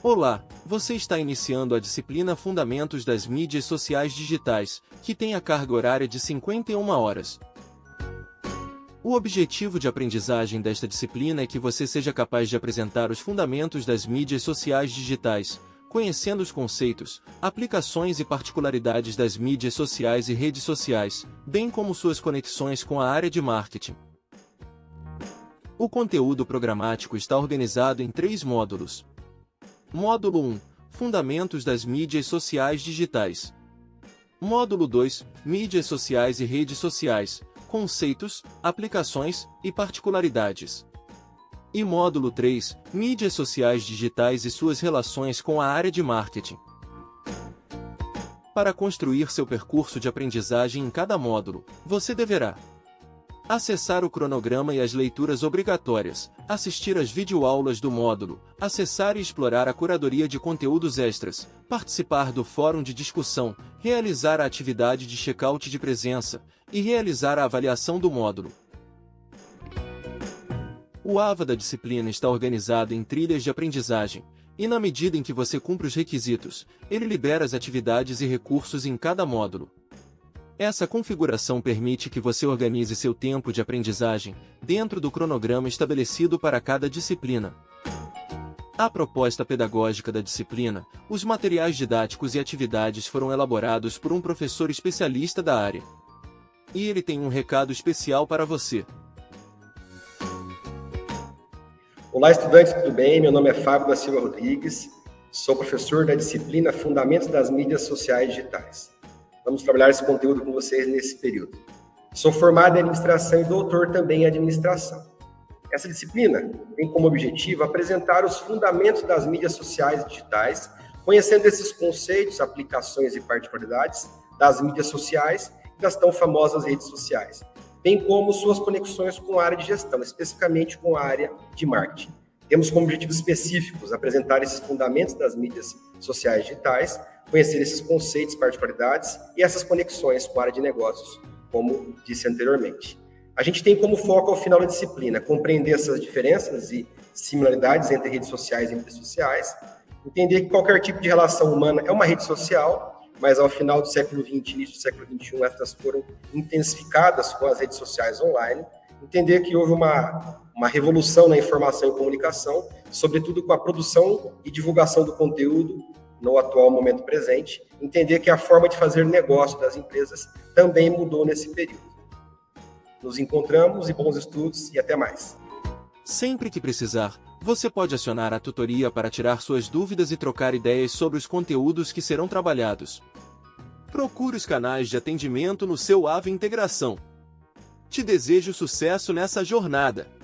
Olá, você está iniciando a disciplina Fundamentos das Mídias Sociais Digitais, que tem a carga horária de 51 horas. O objetivo de aprendizagem desta disciplina é que você seja capaz de apresentar os fundamentos das mídias sociais digitais, conhecendo os conceitos, aplicações e particularidades das mídias sociais e redes sociais, bem como suas conexões com a área de marketing. O conteúdo programático está organizado em três módulos. Módulo 1 Fundamentos das mídias sociais digitais. Módulo 2 Mídias sociais e redes sociais, conceitos, aplicações e particularidades. E módulo 3 Mídias sociais digitais e suas relações com a área de marketing. Para construir seu percurso de aprendizagem em cada módulo, você deverá Acessar o cronograma e as leituras obrigatórias, assistir às videoaulas do módulo, acessar e explorar a curadoria de conteúdos extras, participar do fórum de discussão, realizar a atividade de check-out de presença. E realizar a avaliação do módulo. O AVA da disciplina está organizado em trilhas de aprendizagem, e na medida em que você cumpre os requisitos, ele libera as atividades e recursos em cada módulo. Essa configuração permite que você organize seu tempo de aprendizagem dentro do cronograma estabelecido para cada disciplina. A proposta pedagógica da disciplina, os materiais didáticos e atividades foram elaborados por um professor especialista da área. E ele tem um recado especial para você. Olá, estudantes, tudo bem? Meu nome é Fábio da Silva Rodrigues, sou professor da disciplina Fundamentos das Mídias Sociais Digitais. Vamos trabalhar esse conteúdo com vocês nesse período. Sou formado em administração e doutor também em administração. Essa disciplina tem como objetivo apresentar os fundamentos das mídias sociais digitais, conhecendo esses conceitos, aplicações e particularidades das mídias sociais e das tão famosas redes sociais, bem como suas conexões com a área de gestão, especificamente com a área de marketing. Temos como objetivos específicos apresentar esses fundamentos das mídias sociais digitais, conhecer esses conceitos, particularidades e essas conexões com a área de negócios, como disse anteriormente. A gente tem como foco ao final da disciplina compreender essas diferenças e similaridades entre redes sociais e redes sociais, entender que qualquer tipo de relação humana é uma rede social, mas ao final do século XX, início do século XXI, estas foram intensificadas com as redes sociais online, entender que houve uma, uma revolução na informação e comunicação, sobretudo com a produção e divulgação do conteúdo no atual momento presente, entender que a forma de fazer negócio das empresas também mudou nesse período. Nos encontramos e bons estudos e até mais. Sempre que precisar, você pode acionar a tutoria para tirar suas dúvidas e trocar ideias sobre os conteúdos que serão trabalhados. Procure os canais de atendimento no seu AVE Integração. Te desejo sucesso nessa jornada!